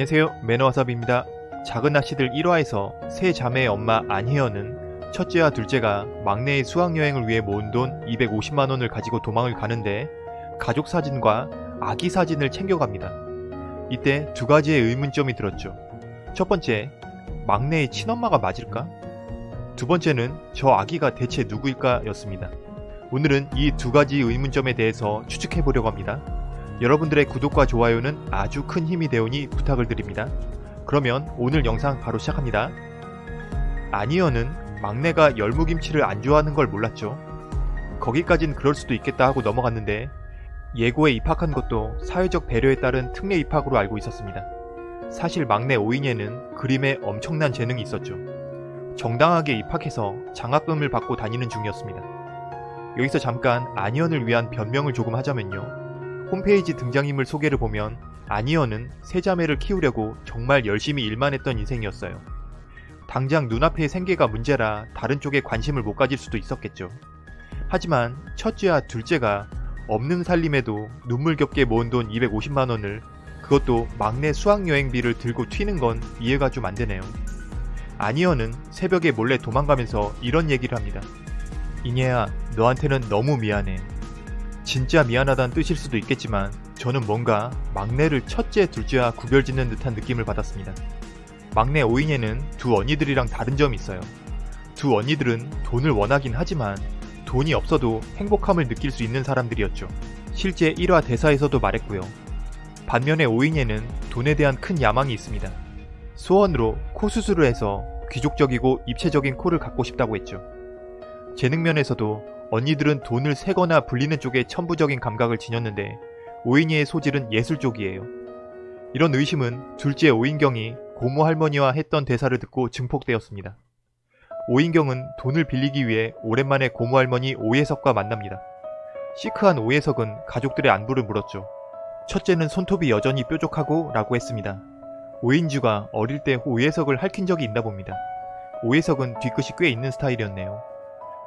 안녕하세요 매너와삽입니다. 작은 아씨들 1화에서 세 자매의 엄마 안희연은 첫째와 둘째가 막내의 수학여행을 위해 모은 돈 250만원을 가지고 도망을 가는데 가족 사진과 아기 사진을 챙겨갑니다. 이때 두 가지의 의문점이 들었죠. 첫 번째, 막내의 친엄마가 맞을까? 두 번째는 저 아기가 대체 누구일까 였습니다. 오늘은 이 두 가지 의문점에 대해서 추측해 보려고 합니다. 여러분들의 구독과 좋아요는 아주 큰 힘이 되오니 부탁을 드립니다. 그러면 오늘 영상 바로 시작합니다. 아니어는 막내가 열무김치를 안 좋아하는 걸 몰랐죠. 거기까진 그럴 수도 있겠다 하고 넘어갔는데 예고에 입학한 것도 사회적 배려에 따른 특례 입학으로 알고 있었습니다. 사실 막내 오인예는 그림에 엄청난 재능이 있었죠. 정당하게 입학해서 장학금을 받고 다니는 중이었습니다. 여기서 잠깐 아니언을 위한 변명을 조금 하자면요. 홈페이지 등장인물 소개를 보면 아니언은 세 자매를 키우려고 정말 열심히 일만 했던 인생이었어요. 당장 눈앞의 생계가 문제라 다른 쪽에 관심을 못 가질 수도 있었겠죠. 하지만 첫째와 둘째가 없는 살림에도 눈물겹게 모은 돈 250만원을 그것도 막내 수학여행비를 들고 튀는 건 이해가 좀 안되네요. 아니언은 새벽에 몰래 도망가면서 이런 얘기를 합니다. 이녀야 너한테는 너무 미안해. 진짜 미안하다는 뜻일 수도 있겠지만 저는 뭔가 막내를 첫째, 둘째와 구별짓는 듯한 느낌을 받았습니다. 막내 오인예는 두 언니들이랑 다른 점이 있어요. 두 언니들은 돈을 원하긴 하지만 돈이 없어도 행복함을 느낄 수 있는 사람들이었죠. 실제 1화 대사에서도 말했고요. 반면에 오인예는 돈에 대한 큰 야망이 있습니다. 소원으로 코 수술을 해서 귀족적이고 입체적인 코를 갖고 싶다고 했죠. 재능면에서도 언니들은 돈을 세거나 불리는 쪽에 천부적인 감각을 지녔는데 오인이의 소질은 예술 쪽이에요. 이런 의심은 둘째 오인경이 고모 할머니와 했던 대사를 듣고 증폭되었습니다. 오인경은 돈을 빌리기 위해 오랜만에 고모 할머니 오예석과 만납니다. 시크한 오예석은 가족들의 안부를 물었죠. 첫째는 손톱이 여전히 뾰족하고 라고 했습니다. 오인주가 어릴 때 오예석을 할킨 적이 있나 봅니다. 오예석은 뒤끝이 꽤 있는 스타일이었네요.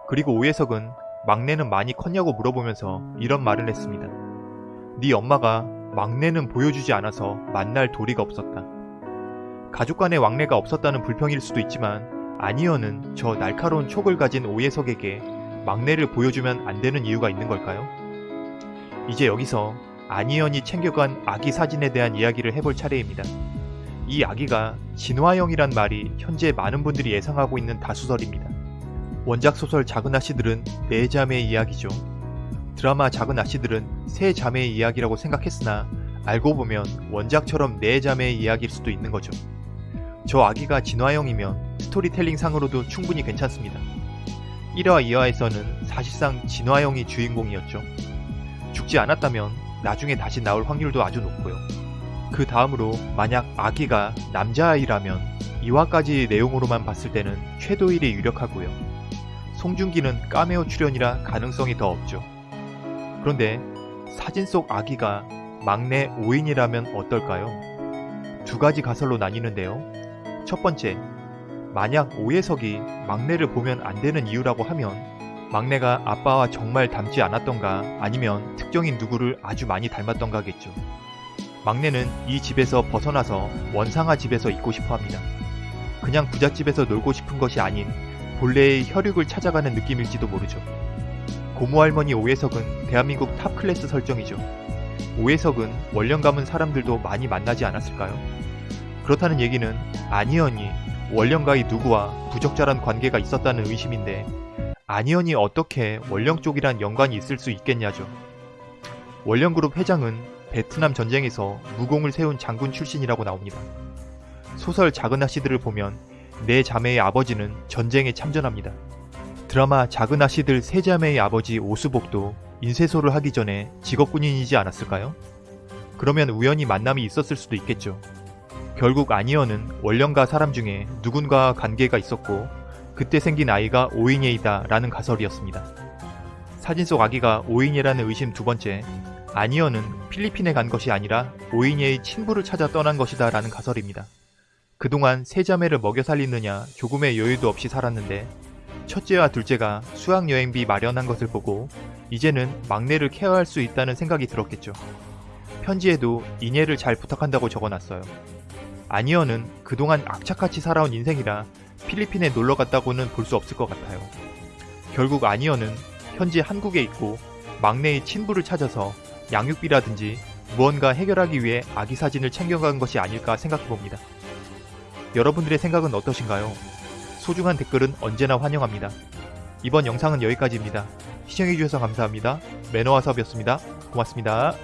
그리고 오예석은 막내는 많이 컸냐고 물어보면서 이런 말을 했습니다. 네 엄마가 막내는 보여주지 않아서 만날 도리가 없었다. 가족 간의 왕래가 없었다는 불평일 수도 있지만 아니어는 저 날카로운 촉을 가진 오예석에게 막내를 보여주면 안 되는 이유가 있는 걸까요? 이제 여기서 아니언이 챙겨간 아기 사진에 대한 이야기를 해볼 차례입니다. 이 아기가 진화형이란 말이 현재 많은 분들이 예상하고 있는 다수설입니다. 원작 소설 작은 아씨들은 네 자매의 이야기죠. 드라마 작은 아씨들은 세 자매의 이야기라고 생각했으나 알고 보면 원작처럼 네 자매의 이야기일 수도 있는 거죠. 저 아기가 진화형이면 스토리텔링 상으로도 충분히 괜찮습니다. 1화 2화에서는 사실상 진화형이 주인공이었죠. 죽지 않았다면 나중에 다시 나올 확률도 아주 높고요. 그 다음으로 만약 아기가 남자아이라면 2화까지 내용으로만 봤을 때는 최도일이 유력하고요. 송중기는 까메오 출연이라 가능성이 더 없죠. 그런데 사진 속 아기가 막내 오인이라면 어떨까요? 두 가지 가설로 나뉘는데요. 첫 번째, 만약 오혜석이 막내를 보면 안 되는 이유라고 하면 막내가 아빠와 정말 닮지 않았던가 아니면 특정인 누구를 아주 많이 닮았던가겠죠. 막내는 이 집에서 벗어나서 원상아 집에서 있고 싶어 합니다. 그냥 부잣집에서 놀고 싶은 것이 아닌 본래의 혈육을 찾아가는 느낌일지도 모르죠. 고모할머니 오혜석은 대한민국 top class 설정이죠. 오혜석은 원령 가문 사람들도 많이 만나지 않았을까요? 그렇다는 얘기는 아니언이 원령가의 누구와 부적절한 관계가 있었다는 의심인데 아니언이 어떻게 원령 쪽이란 연관이 있을 수 있겠냐죠. 원령그룹 회장은 베트남 전쟁에서 무공을 세운 장군 출신이라고 나옵니다. 소설 작은 아씨들을 보면 네 자매의 아버지는 전쟁에 참전합니다. 드라마 작은 아씨들 세 자매의 아버지 오수복도 인쇄소를 하기 전에 직업군인이지 않았을까요? 그러면 우연히 만남이 있었을 수도 있겠죠. 결국 아니어는 원령가 사람 중에 누군가와 관계가 있었고 그때 생긴 아이가 오인예이다 라는 가설이었습니다. 사진 속 아기가 오인예라는 의심 두 번째, 아니어는 필리핀에 간 것이 아니라 오인예의 친부를 찾아 떠난 것이다 라는 가설입니다. 그동안 세 자매를 먹여 살리느냐 조금의 여유도 없이 살았는데 첫째와 둘째가 수학여행비 마련한 것을 보고 이제는 막내를 케어할 수 있다는 생각이 들었겠죠. 편지에도 이녀를 잘 부탁한다고 적어놨어요. 아니어는 그동안 악착같이 살아온 인생이라 필리핀에 놀러 갔다고는 볼 수 없을 것 같아요. 결국 아니어는 현재 한국에 있고 막내의 친부를 찾아서 양육비라든지 무언가 해결하기 위해 아기 사진을 챙겨간 것이 아닐까 생각해 봅니다. 여러분들의 생각은 어떠신가요? 소중한 댓글은 언제나 환영합니다. 이번 영상은 여기까지입니다. 시청해주셔서 감사합니다. 매너와섭이었습니다. 고맙습니다.